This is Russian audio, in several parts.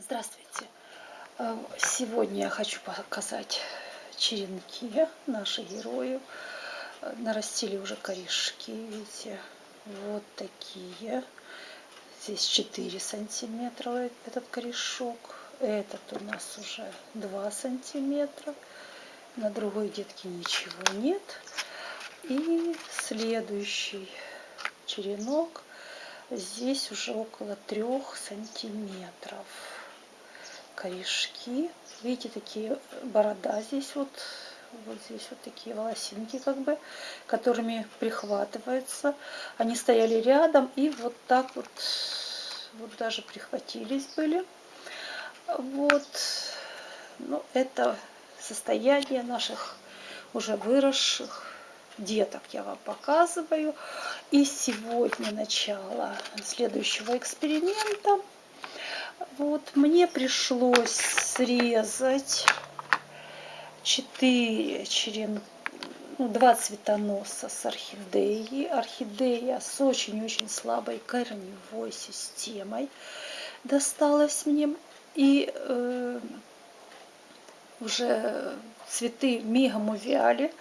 Здравствуйте! Э, сегодня я хочу показать черенки, наши герои. Э, нарастили уже корешки, видите, вот такие. Здесь 4 сантиметра этот корешок. Этот у нас уже 2 сантиметра. На другой детке ничего нет. И следующий черенок здесь уже около трех сантиметров корешки видите такие борода здесь вот вот здесь вот такие волосинки как бы которыми прихватывается они стояли рядом и вот так вот вот даже прихватились были вот ну это состояние наших уже выросших деток я вам показываю. И сегодня начало следующего эксперимента. Вот мне пришлось срезать 4 черен... ну, 2 цветоноса с орхидеей. Орхидея с очень-очень слабой корневой системой досталась мне. И э, уже цветы мигом увяли.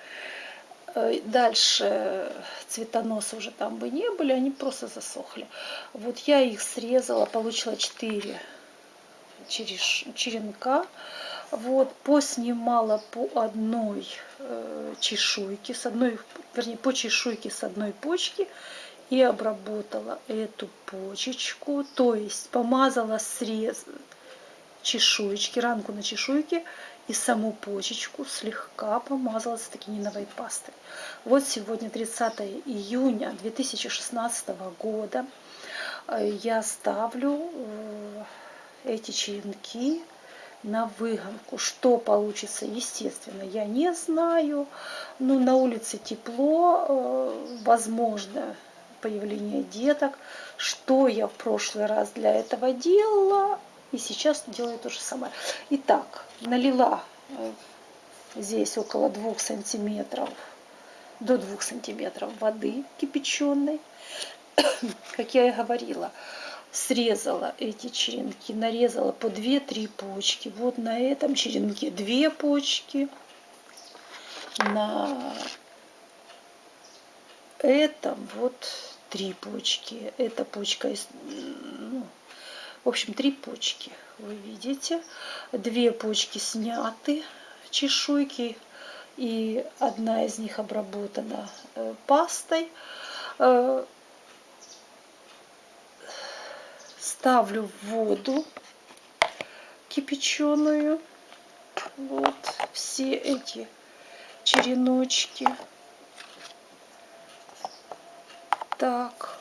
Э, дальше цветоносы уже там бы не были, они просто засохли. Вот я их срезала, получила 4 черенка. Вот, поснимала по одной э, чешуйке, с одной, вернее, по чешуйке с одной почки и обработала эту почечку, то есть помазала срез чешуечки, ранку на чешуйке и саму почечку слегка помазала стакининовой пастой. Вот сегодня 30 июня 2016 года. Э, я ставлю э, эти черенки на выгонку. Что получится, естественно, я не знаю. Но на улице тепло, э, возможно появление деток. Что я в прошлый раз для этого делала, и сейчас делаю то же самое. Итак, налила э, здесь около 2 сантиметров, до 2 сантиметров воды кипяченой. Как я и говорила, срезала эти черенки, нарезала по 2-3 почки. Вот на этом черенке 2 почки, на этом вот 3 почки. Эта почка в общем, три почки вы видите. Две почки сняты, чешуйки, и одна из них обработана э, пастой. Э, ставлю в воду кипяченую. Вот все эти череночки. Так.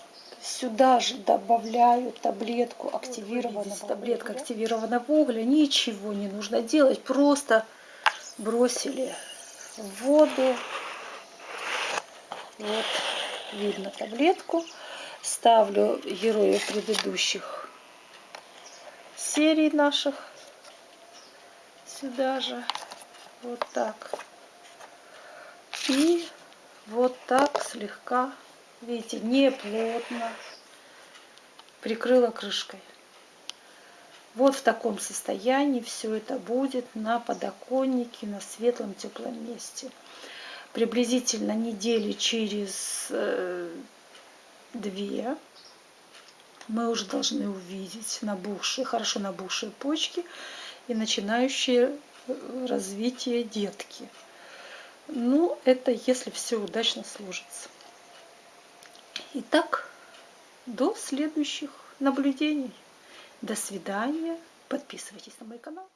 Сюда же добавляю таблетку активированного таблетка активированного угля. Ничего не нужно делать, просто бросили в воду. Вот видно таблетку. Ставлю героев предыдущих серий наших сюда же. Вот так. И вот так слегка Видите, не плотно. Прикрыла крышкой. Вот в таком состоянии все это будет на подоконнике, на светлом теплом месте. Приблизительно недели через э, две мы уже должны увидеть набухшие, хорошо набухшие почки и начинающие э, развитие детки. Ну, это если все удачно сложится. Итак, до следующих наблюдений. До свидания. Подписывайтесь на мой канал.